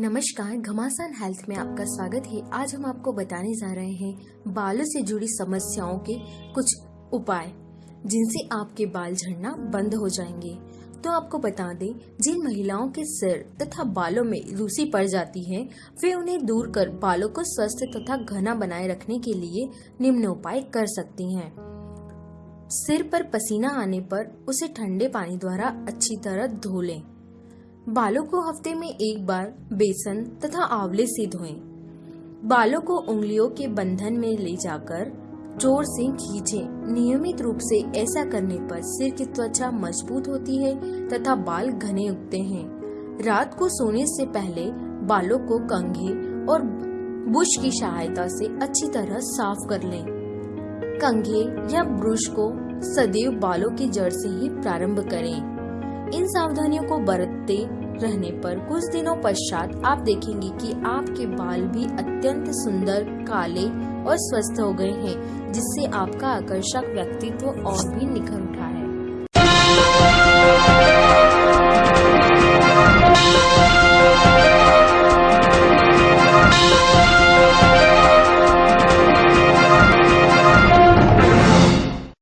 नमस्कार, घमासान हेल्थ में आपका स्वागत है। आज हम आपको बताने जा रहे हैं बालों से जुड़ी समस्याओं के कुछ उपाय, जिनसे आपके बाल झड़ना बंद हो जाएँगे। तो आपको बता दें, जिन महिलाओं के सिर तथा बालों में रूसी पड़ जाती है, वे उन्हें दूर कर बालों को स्वस्थ तथा घना बनाए रखने के लिए निम्न उपाय कर सकती हैं। सिर पर पसीना आने पर उसे ठंडे पानी द्वारा अच्छी तरह धो लें। बालों को हफ़्ते में एक बार बेसन तथा आंवले से धोएँ। बालों को उंगलियों के बंधन में ले जाकर ज़ोर से खींचें। नियमित रूप से ऐसा करने पर सिर की त्वचा मज़बूत होती है तथा बाल घने उगते हैं रात को सोने से पहले बालों को कंघे और बुश की सहायता से अच्छी तरह साफ़ कर लें कंघे या ब्रुश को सदैव बालों की जड़ से ही प्रारंभ करें इन सावधानियों को बरतते रहने पर कुछ दिनों पश्चात आप देखेंगे कि आपके बाल भी अत्यंत सुंदर, काले और स्वस्थ हो गए हैं, जिससे आपका आकर्षक व्यक्तित्व और भी निखर उठा